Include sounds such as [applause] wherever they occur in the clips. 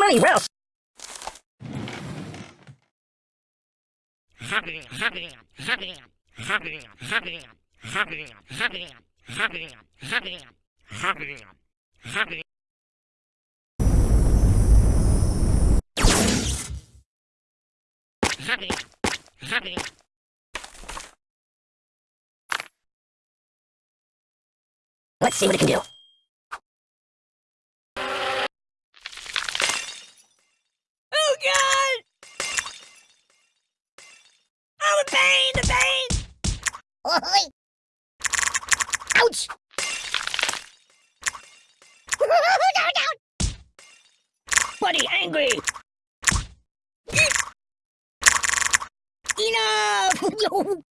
Money, Ralph. Let's see what it can do. Buddy, angry! Enough! [laughs]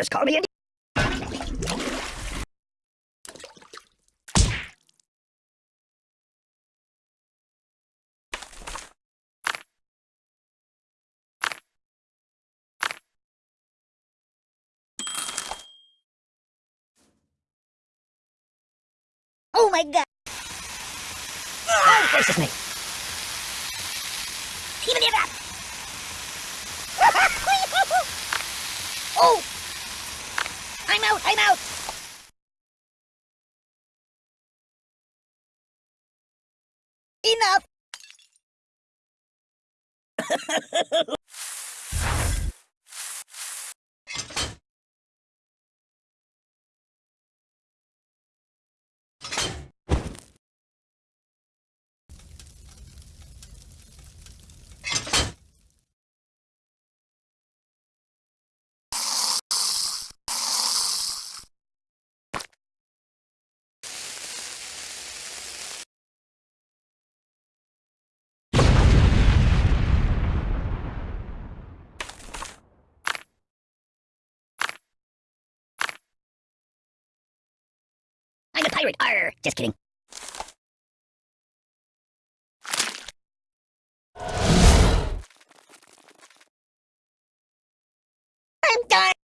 Just call me Andy. Oh my god! Oh, gracious me! Even it up! [laughs] oh! I'm out! Enough! [laughs] I'm a pirate! Arr! Just kidding. I'm done!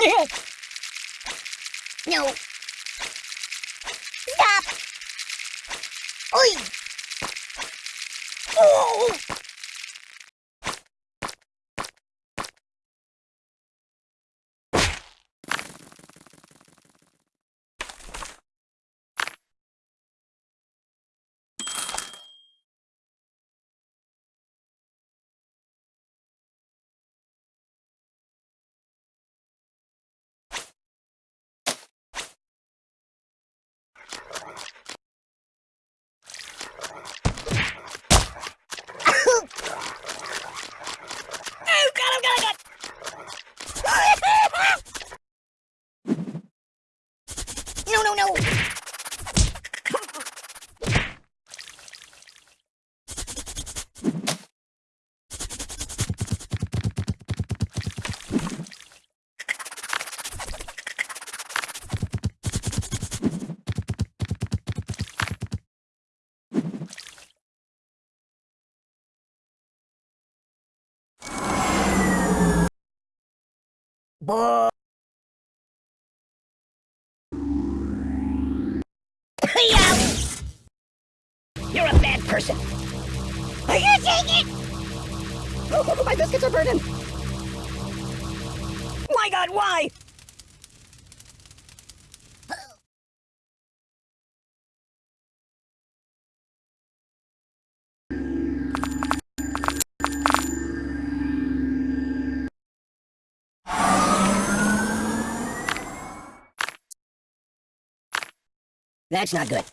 [laughs] no. Stop. Oi. Oh. Oh god, oh god, oh god! No, no, no. Boy. You're a bad person. Are you take it? Oh, my biscuits are burning. My god, why? That's not good.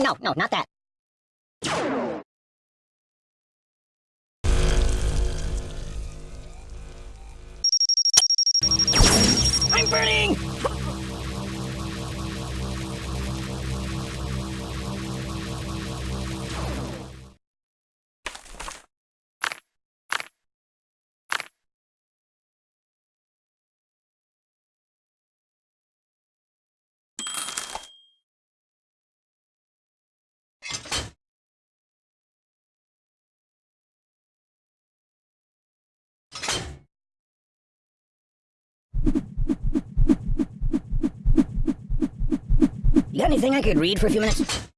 No, no, not that. I'm burning! Anything I could read for a few minutes?